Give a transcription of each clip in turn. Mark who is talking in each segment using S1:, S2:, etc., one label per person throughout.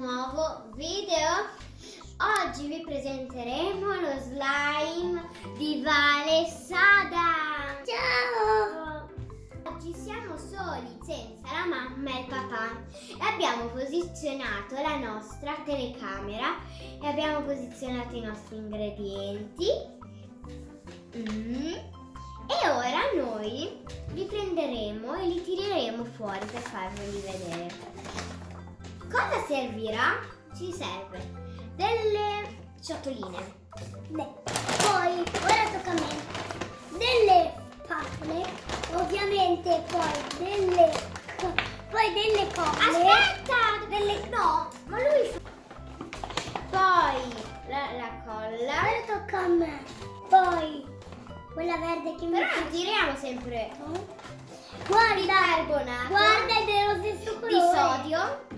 S1: nuovo video. Oggi vi presenteremo lo slime di Vale Sada.
S2: Ciao!
S1: Oggi siamo soli senza la mamma e il papà e abbiamo posizionato la nostra telecamera e abbiamo posizionato i nostri ingredienti. Mm. E ora noi li prenderemo e li tireremo fuori per farveli vedere. Cosa servirà? Ci serve delle ciotoline.
S2: Beh, poi, ora tocca a me. Delle spatole, ovviamente poi delle, poi delle colle.
S1: Aspetta! Delle... No, ma lui... Poi la, la colla.
S2: Ora tocca a me. Poi, quella verde che mi
S1: Però tiriamo sempre
S2: Guarda,
S1: bicarbonato
S2: guarda è dello stesso colore.
S1: di sodio.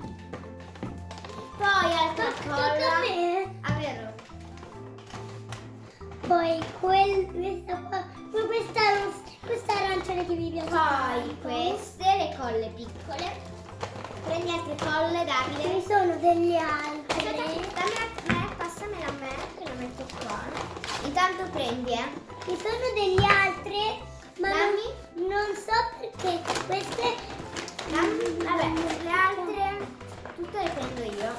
S1: Poi
S2: quel, questa qua, poi questa, questa arancione che mi piace
S1: Poi queste, le colle piccole. Prendi altre colle, Davide.
S2: ne sono delle
S1: Aspetta,
S2: altre.
S1: dammi a me, passamela a me, che la metto qua. Intanto prendi, eh.
S2: Ci sono delle altre, ma non,
S1: Dammi.
S2: non so perché queste...
S1: Dammi, vabbè, le altre tutte le prendo io.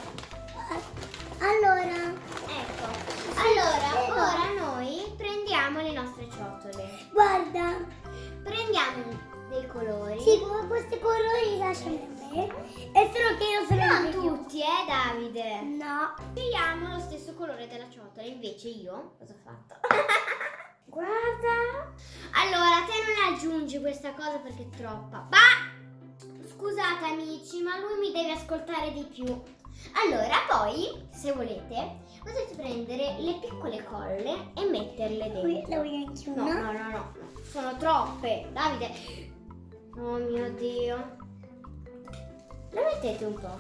S2: Allora,
S1: Prendiamo dei colori.
S2: sì, come questi colori lasciami a me. E solo che io sono
S1: Non tutti, eh, Davide.
S2: No.
S1: Scegliamo lo stesso colore della ciotola, invece io cosa ho fatto? Guarda! Allora, te non aggiungi questa cosa perché è troppa. Ma scusate amici, ma lui mi deve ascoltare di più. Allora, poi, se volete, potete prendere le piccole colle e metterle
S2: Qui
S1: dentro.
S2: la voglio anche
S1: No,
S2: una.
S1: no, no, no, sono troppe. Davide. Oh mio Dio. Lo mettete un po'.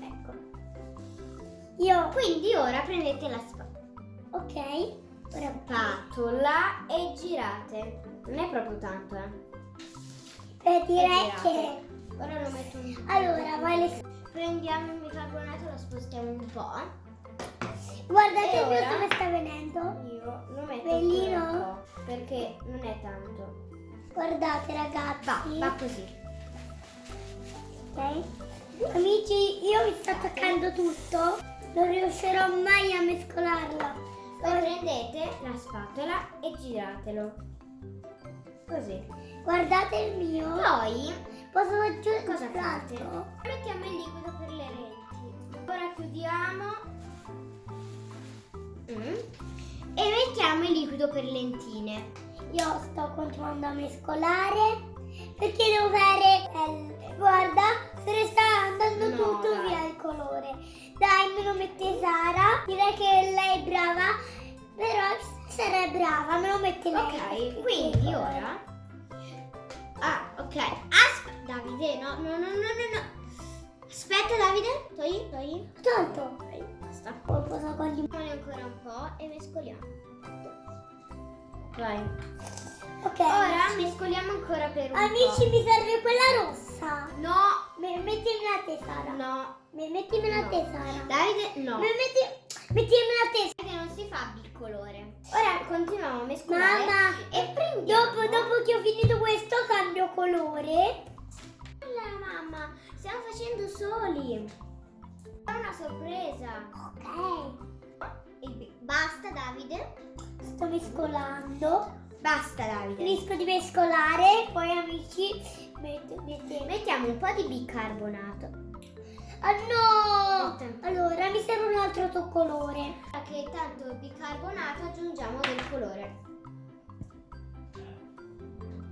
S1: Ecco.
S2: Io,
S1: Quindi ora prendete la spa-
S2: ok. Ora
S1: spatola e girate. Non è proprio tanto, eh.
S2: eh, direi che...
S1: Ora lo metto un po'.
S2: Allora, vale...
S1: Prendiamo il bicarbonato, lo spostiamo un po'.
S2: Guardate
S1: E
S2: il mio come sta venendo.
S1: Io lo metto
S2: Bellino.
S1: perché non è tanto.
S2: Guardate ragazzi.
S1: Va, va così.
S2: Ok? Amici, io mi sto attaccando tutto. Non riuscirò mai a mescolarla.
S1: Poi prendete la spatola e giratelo. Così.
S2: Guardate il mio.
S1: Poi
S2: Posso aggiungere
S1: cosa fate? Mettiamo il liquido per le lenti. Ora chiudiamo. Mm. E mettiamo il liquido per lentine.
S2: Io sto continuando a mescolare perché devo fare eh, guarda se ne sta andando
S1: No,
S2: tutto
S1: dai.
S2: via il colore dai me lo mette Sara direi che lei è brava però Sara è brava me lo mette lei
S1: Ok, quindi ora. Ah, ok. Aspetta, Davide, no, no, no, no, no. Aspetta, Davide. Togli, togli.
S2: tanto
S1: Ok, basta.
S2: poi posso con
S1: Mettiamone ancora un po' e mescoliamo. Vai.
S2: ok
S1: Ora mescoliamo ancora per un
S2: amici
S1: po'.
S2: mi serve quella rossa
S1: No,
S2: Me- mettimela a te Sara
S1: no.
S2: Me- mettimela a
S1: No.
S2: te Sara
S1: Davide, no.
S2: Me- metti- mettimela a te
S1: Che non si fa bicolore. Ora continuiamo a mescolare.
S2: Mamma
S1: E prendiamo.
S2: dopo, dopo che ho finito questo cambio colore
S1: Allora, mamma, stiamo facendo soli. È una sorpresa.
S2: ok
S1: Basta, Davide.
S2: Sto mescolando.
S1: Basta, Davide.
S2: Finisco di mescolare, poi amici metto, metto-
S1: Mettiamo un po' di bicarbonato.
S2: Ah no!
S1: Metto.
S2: Allora mi serve un altro tuo colore.
S1: Che tanto il bicarbonato aggiungiamo del colore.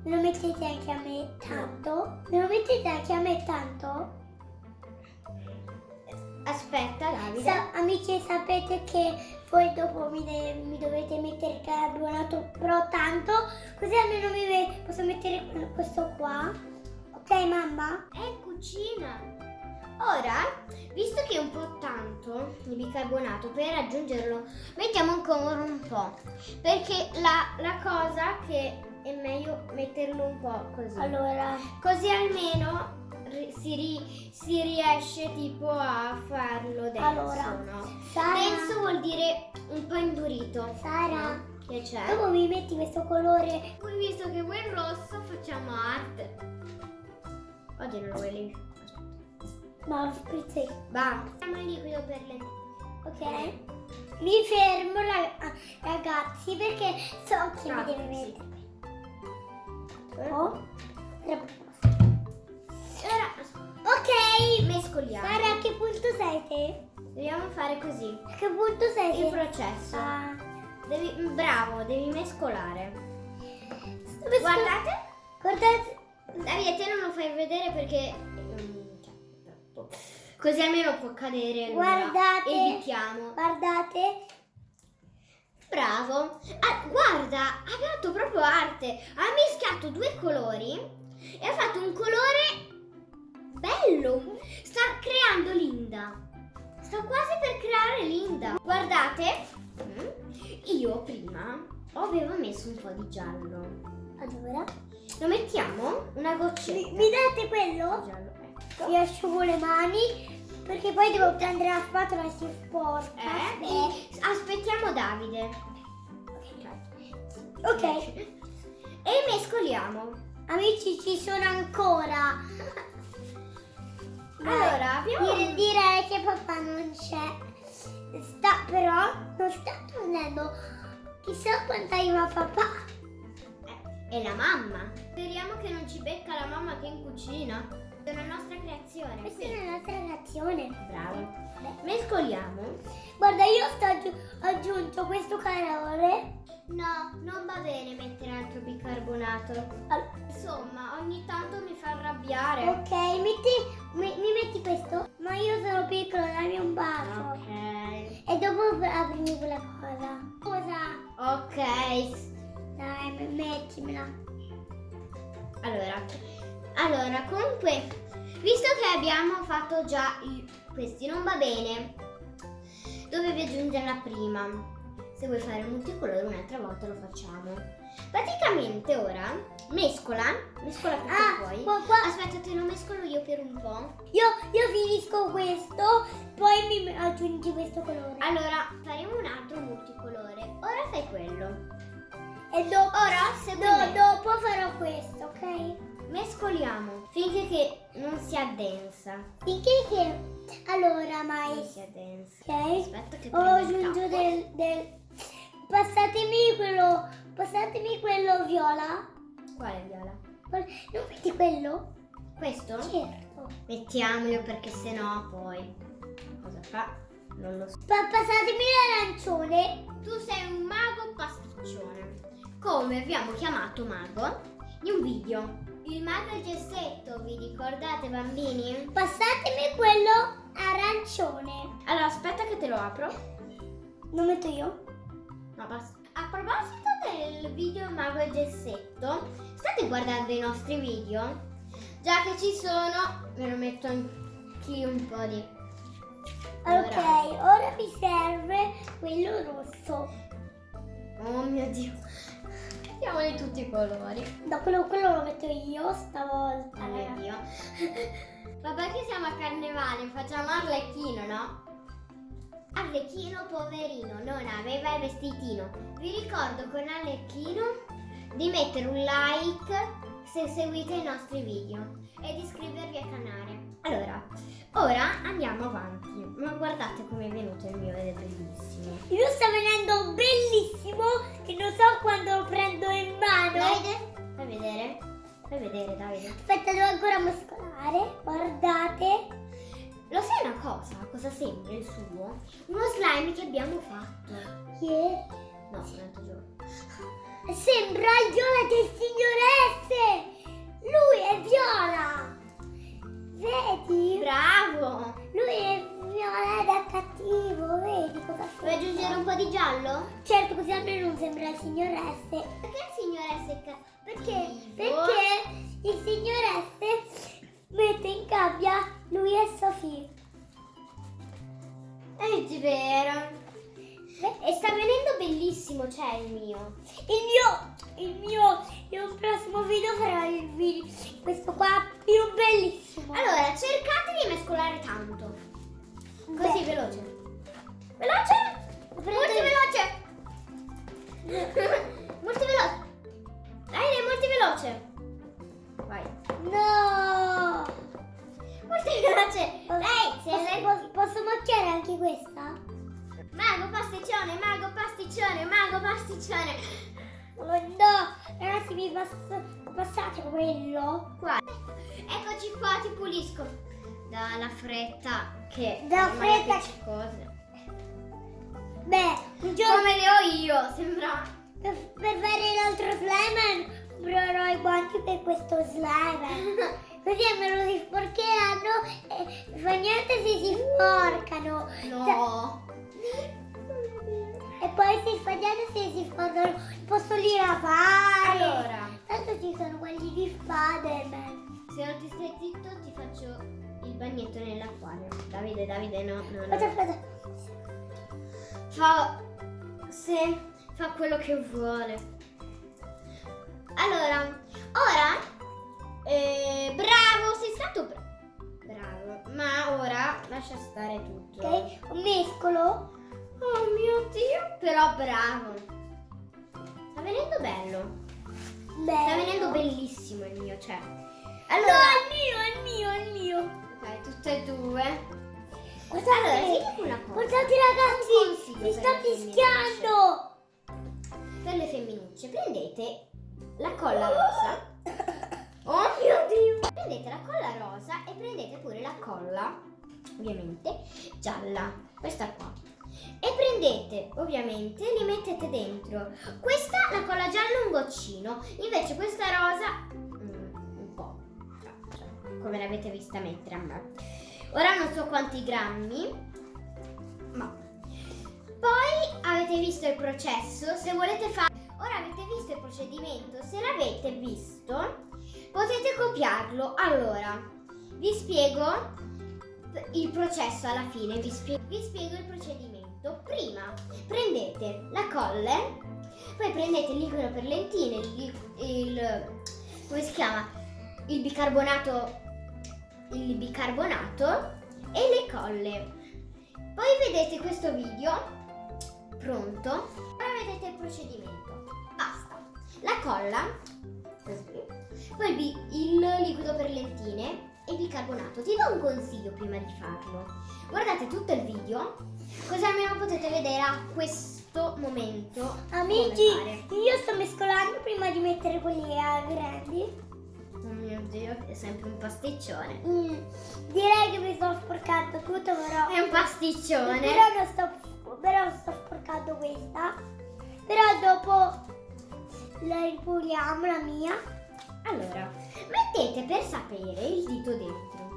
S2: Me lo mettete anche a me tanto? Me lo mettete anche a me tanto?
S1: Aspetta, Davide.
S2: Sa- amici sapete che poi dopo mi, mi dovete mettere il carbonato però tanto così almeno mi posso mettere questo qua. Ok mamma?
S1: È in cucina. Ora, visto che è un po' tanto il bicarbonato, per aggiungerlo mettiamo ancora un po'. Perché la, la cosa che è meglio metterlo un po' così.
S2: Allora,
S1: Così almeno si, ri- si riesce tipo a farlo denso,
S2: Allora,
S1: no?
S2: Sara,
S1: Denso vuol dire un po' indurito.
S2: Sara,
S1: no? Che c'è?
S2: dopo mi metti questo colore.
S1: Poi visto che vuoi il rosso facciamo arte. Oggi non lo vuoi lì.
S2: Ma lo.
S1: Va. Facciamo il liquido per le...
S2: Ok? Mi fermo rag- ragazzi perché so che mi
S1: Ah,
S2: deve
S1: sì.
S2: mettere. Oh. Ok,
S1: mescoliamo.
S2: Sara, a che punto sei te?
S1: Dobbiamo fare così.
S2: A che punto sei
S1: Il
S2: te?
S1: processo.
S2: Ah.
S1: Devi, bravo, devi mescolare.
S2: Sto-
S1: Guardate.
S2: Guardate.
S1: Davide, te non lo fai vedere perché... mm. Così almeno può cadere.
S2: Guardate.
S1: Evitiamo.
S2: Guardate.
S1: Bravo. Ah, guarda, ha fatto proprio arte. Ha mischiato due colori e ha fatto un colore bello. Linda. Sta quasi per creare Linda. Guardate, mm, io prima avevo messo un po' di giallo.
S2: Allora.
S1: Lo mettiamo? Una
S2: Mi,
S1: goccetta.
S2: mi date
S1: di
S2: quello?
S1: giallo. Ecco.
S2: Mi asciugo le mani perché poi devo prendere la spatola e si sporca.
S1: Eh, e aspettiamo Davide.
S2: Ok.
S1: E mescoliamo.
S2: Amici, ci sono ancora.
S1: Allora, abbiamo...
S2: Dire- direi che papà non c'è. Sta però non sta tornando. Chissà quando arriva papà.
S1: Eh, È la mamma. Speriamo che non ci becca la mamma che è in cucina. È una nostra creazione.
S2: Questa
S1: Sì.
S2: è la nostra reazione.
S1: Bravo. Mescoliamo.
S2: Guarda, io sto aggi- aggiunto questo calore.
S1: No, non va bene mettere altro bicarbonato.
S2: Al-
S1: Insomma, ogni tanto mi fa arrabbiare.
S2: Ok, metti, mi, mi metti questo? Ma io sono piccolo, dammi un bacio.
S1: Ok.
S2: E dopo aprimi quella cosa. Cosa?
S1: Ok.
S2: Dai, mettimela.
S1: Allora, allora, comunque, visto che abbiamo fatto già i- questi, non va bene. Dovevi aggiungerla prima. Se vuoi fare il multicolore un'altra volta lo facciamo. Praticamente ora mescola, mescola tutto
S2: Ah,
S1: poi.
S2: qua, qua.
S1: Aspetta, te lo mescolo io per un po'.
S2: Io, io finisco questo, poi mi aggiungi questo colore.
S1: Allora, faremo un altro multicolore. Ora fai quello.
S2: E dopo,
S1: Ora, se mescoliamo finché che non si addensa.
S2: Finché che... Allora,
S1: Non
S2: mai...
S1: si addensa.
S2: Ok?
S1: Aspetta che
S2: Ho
S1: prendo
S2: aggiunto
S1: tappo.
S2: del, del... Passatemi quello... Passatemi quello viola.
S1: Quale viola?
S2: Non vedi quello?
S1: Questo?
S2: Certo.
S1: Mettiamolo perché sennò poi cosa fa? Non lo so.
S2: Pa- passatemi l'arancione.
S1: Tu sei un mago pasticcione. Come abbiamo chiamato mago in un video. Il mago e il gessetto, vi ricordate bambini?
S2: Passatemi quello arancione.
S1: Allora aspetta che te lo apro.
S2: Lo metto io?
S1: No, basta. A proposito del video mago e gessetto, state guardando i nostri video? Già che ci sono, me lo metto anch'io un po' di...
S2: Ok, ora mi serve quello rosso.
S1: Oh mio dio. Mettiamoli tutti i colori.
S2: No, quello, quello lo metto io stavolta.
S1: Oh mio dio. Vabbè che siamo a carnevale, facciamo Arlecchino, no? Arlecchino poverino non aveva il vestitino. Vi ricordo con Arlecchino di mettere un like se seguite i nostri video e di iscrivervi al canale. Allora, ora andiamo avanti. Ma guardate come è venuto il mio ed è bellissimo.
S2: Il mio sta venendo bellissimo che non so quando lo prendo in mano.
S1: Davide, fai vedere? Fai vedere Davide.
S2: Aspetta, devo ancora mescolare. Guardate.
S1: Lo sai una cosa? Cosa sembra il suo? Uno slime che abbiamo fatto.
S2: Yeah.
S1: No, un altro giorno.
S2: Sembra il viola del signor S. Lui è viola. Vedi?
S1: Bravo!
S2: Lui è viola da cattivo. Vedi cosa fa?
S1: Vuoi aggiungere un po' di giallo?
S2: Certo, così almeno non sembra il signor S.
S1: Perché il signore è secca?
S2: Perché? Perché il signor S mette in gabbia lui e Sofì.
S1: È vero. E sta venendo bellissimo, c'è il mio.
S2: Il mio, il mio, in un prossimo video farò il video, questo qua più bellissimo.
S1: Allora, cercate di mescolare tanto. Così,
S2: Beh.
S1: veloce. Veloce! Molto veloce! molto veloce! Dai, dai, molto veloce! Vai.
S2: No!
S1: Molto veloce! Dai,
S2: Posso,
S1: sei
S2: posso, posso macchiare anche questa?
S1: Mago pasticcione, mago pasticcione, mago pasticcione.
S2: Oh no! Ragazzi, mi pass- passate quello?
S1: Qua. Eccoci qua, ti pulisco. Dalla fretta che
S2: Da
S1: ormai è
S2: fretta.
S1: appiccicosa.
S2: Beh, un giorno
S1: Come le ho io, sembra.
S2: per, per fare l'altro slime comprerò i guanti per questo slime. Così almeno si sporcheranno e fa niente se si sporcano.
S1: No.
S2: E poi fa niente se si sporcano. Posso li lavare.
S1: Allora,
S2: Tanto ci sono quelli di Spider-Man.
S1: se non ti stai zitto ti faccio il bagnetto nell'acquario. Davide, Davide, no, no, no.
S2: aspetta.
S1: Fa... Se fa quello che vuole. Allora, ora... eh, bravo, sei stato bra- bravo. Ma ora lascia stare tutto.
S2: Ok, un mescolo.
S1: Oh mio Dio, però bravo. Sta venendo bello.
S2: Bello.
S1: Sta venendo bellissimo il mio, cioè.
S2: No,
S1: Allora,
S2: è il mio, è il mio, è il mio.
S1: ok, tutte e due.
S2: Guardate,
S1: Allora,
S2: guardate ragazzi,
S1: per
S2: sta fischiando.
S1: Per le femminucce, prendete la colla rosa. Oh mio Dio! Prendete la colla rosa e prendete pure la colla, ovviamente, gialla. Questa qua. E prendete, ovviamente, li mettete dentro. Questa, la colla gialla, un goccino. Invece questa rosa, mm, un po'. Come l'avete vista mettere a me. Ora non so quanti grammi, ma poi avete visto il processo, se volete fare... Ora avete visto il procedimento, se l'avete visto potete copiarlo. Allora, vi spiego il processo alla fine, vi, spie- vi spiego il procedimento. Prima prendete la colle, poi prendete il liquido per lentine, il, il- come si chiama? Il bicarbonato, il bicarbonato e le colle. Poi vedete questo video pronto. Ora vedete il procedimento. Basta. La colla, così. Poi il liquido per lentine e bicarbonato. Ti do un consiglio prima di farlo. Guardate tutto il video, così almeno potete vedere a questo momento.
S2: Amici, io sto mescolando prima di mettere quelli a grandi.
S1: Oh mio dio, è sempre un pasticcione.
S2: Mm, direi che mi sto sporcando tutto, però.
S1: È un pasticcione.
S2: Però non sto, però sto sporcando questa. Però dopo la ripuliamo, la mia.
S1: Allora, mettete per sapere il dito dentro.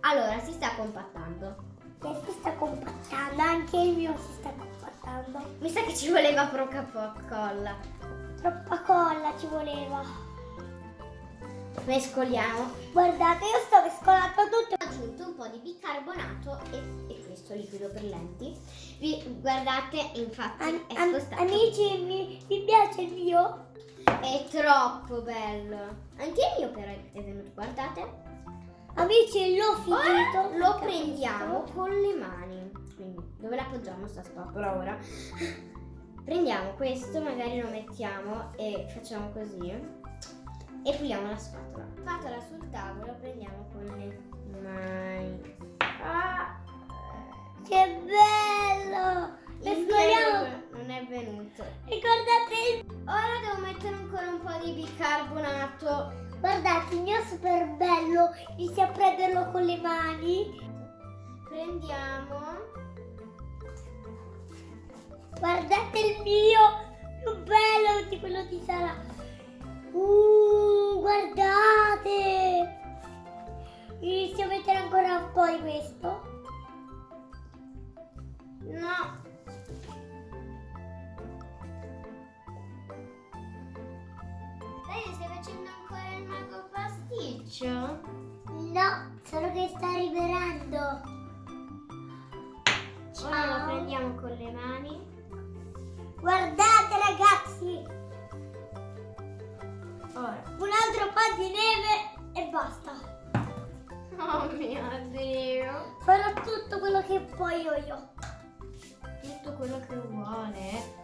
S1: Allora, si sta compattando.
S2: Si sta compattando, anche il mio si sta compattando.
S1: Mi sa che ci voleva po- colla.
S2: Troppa colla ci voleva.
S1: Mescoliamo.
S2: Guardate, io sto mescolando tutto.
S1: Ho aggiunto un po' di bicarbonato e, e questo liquido per lenti. Vi, guardate, infatti
S2: Am-
S1: è spostato.
S2: amici, mi, mi piace il mio?
S1: È troppo bello. Anche il mio però è venuto, guardate.
S2: Amici, l'ho finito.
S1: Ora lo prendiamo con le mani. Quindi, dove l'appoggiamo sta spatola ora? Prendiamo questo, magari lo mettiamo e facciamo così. E puliamo la spatola. Spatola sul tavolo, prendiamo con le mani. Ah,
S2: Che bello! Mescoliamo.
S1: non è venuto.
S2: Ricordate il...
S1: Ora devo mettere ancora un po' di bicarbonato.
S2: Guardate, il mio è super bello. Inizia a prenderlo con le mani.
S1: Prendiamo.
S2: Guardate il mio, più bello di quello di Sara. Uh, guardate. Inizio a mettere ancora un po' di questo.
S1: No. Facendo ancora il mago pasticcio?
S2: No, solo che sta rivelando.
S1: Ora lo
S2: Ciao.
S1: prendiamo con le mani.
S2: Guardate ragazzi,
S1: Ora.
S2: un altro po' di neve e basta.
S1: Oh mio Dio.
S2: Farò tutto quello che voglio io.
S1: Tutto quello che vuole.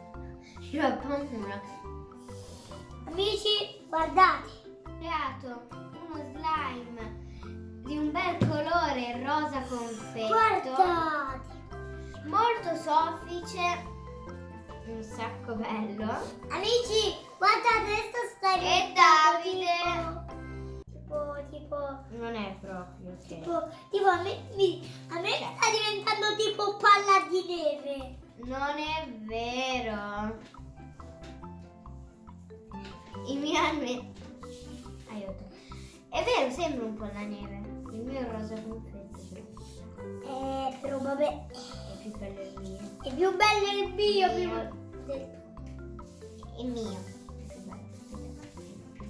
S1: Io ho paura.
S2: Amici, guardate.
S1: Ho creato uno slime di un bel colore rosa confetto.
S2: Guardate.
S1: Molto soffice. Un sacco bello.
S2: Amici, guardate, adesso sta
S1: E Davide?
S2: Tipo, tipo,
S1: Non è proprio che.
S2: tipo, tipo a me, a me
S1: Cioè.
S2: sta diventando tipo palla di neve.
S1: Non è vero. Il mio alme... Aiuto. È vero, sembra un po' la neve. Il mio è rosa confetto.
S2: Eh, però vabbè,
S1: È più bello il mio.
S2: è più bello il mio.
S1: Mio.
S2: Più,
S1: Il mio.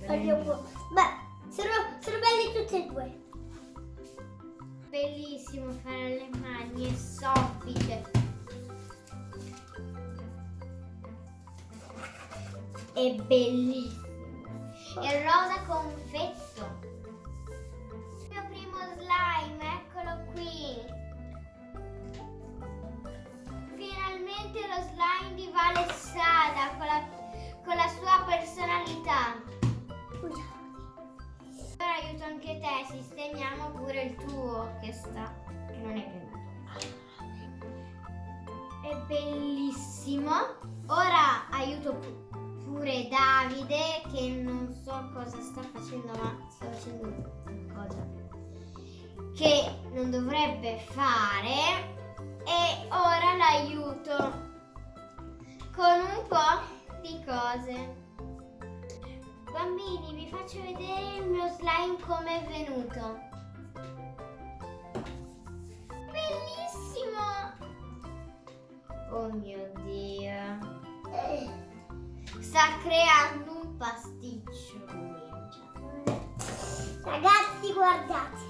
S1: È più bello. Il.
S2: Beh, sono, sono belli tutti e due.
S1: Bellissimo fare le mani, è soffice. È bellissimo. È rosa confetto. Il mio primo slime, eccolo qui. Finalmente lo slime di Vale Sada con la, con la sua personalità. Ora aiuto anche te, sistemiamo pure il tuo che sta, che non è venuto. È bellissimo. Ora aiuto pu- pure Davide che non so cosa sta facendo, ma sta facendo cosa che non dovrebbe fare. E ora l'aiuto con un po' di cose. Bambini, vi faccio vedere il mio slime come è venuto. Bellissimo! Oh mio Dio. Sta creando
S2: guardate.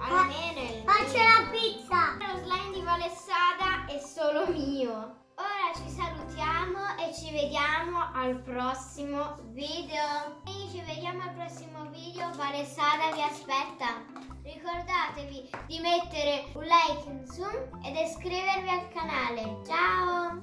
S1: Almeno
S2: Ah, c'è la pizza.
S1: Lo slime di Valessada è solo mio. Ora ci salutiamo e ci vediamo al prossimo video. E ci vediamo al prossimo video. Valessada vi aspetta. Ricordatevi di mettere un like in su ed iscrivervi al canale. Ciao!